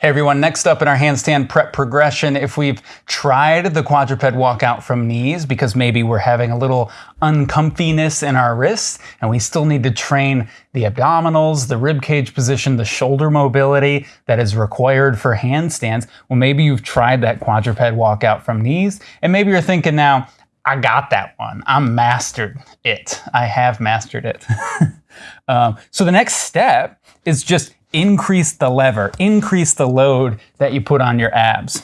Hey everyone, next up in our handstand prep progression, if we've tried the quadruped walkout from knees because maybe we're having a little uncomfiness in our wrists and we still need to train the abdominals, the rib cage position, the shoulder mobility that is required for handstands, well maybe you've tried that quadruped walkout from knees and maybe you're thinking now, I got that one. I'm mastered it. I have mastered it. um, so the next step is just increase the lever, increase the load that you put on your abs.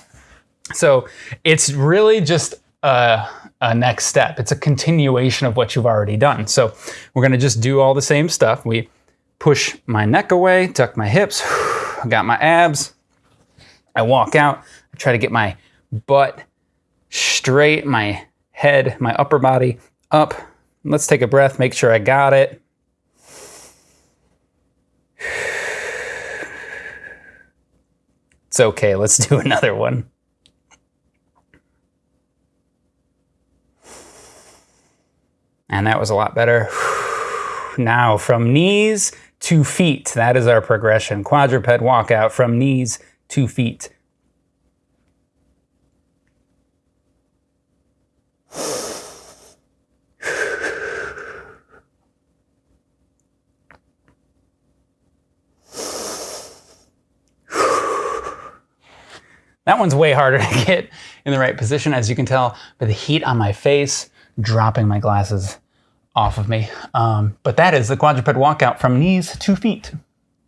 So it's really just a, a, next step. It's a continuation of what you've already done. So we're gonna just do all the same stuff. We push my neck away, tuck my hips, I got my abs. I walk out, I try to get my butt straight, my head, my upper body up. Let's take a breath, make sure I got it. It's okay, let's do another one. And that was a lot better. Now from knees to feet, that is our progression. Quadruped walkout from knees to feet. That one's way harder to get in the right position, as you can tell by the heat on my face, dropping my glasses off of me. Um, but that is the quadruped walkout from knees to feet.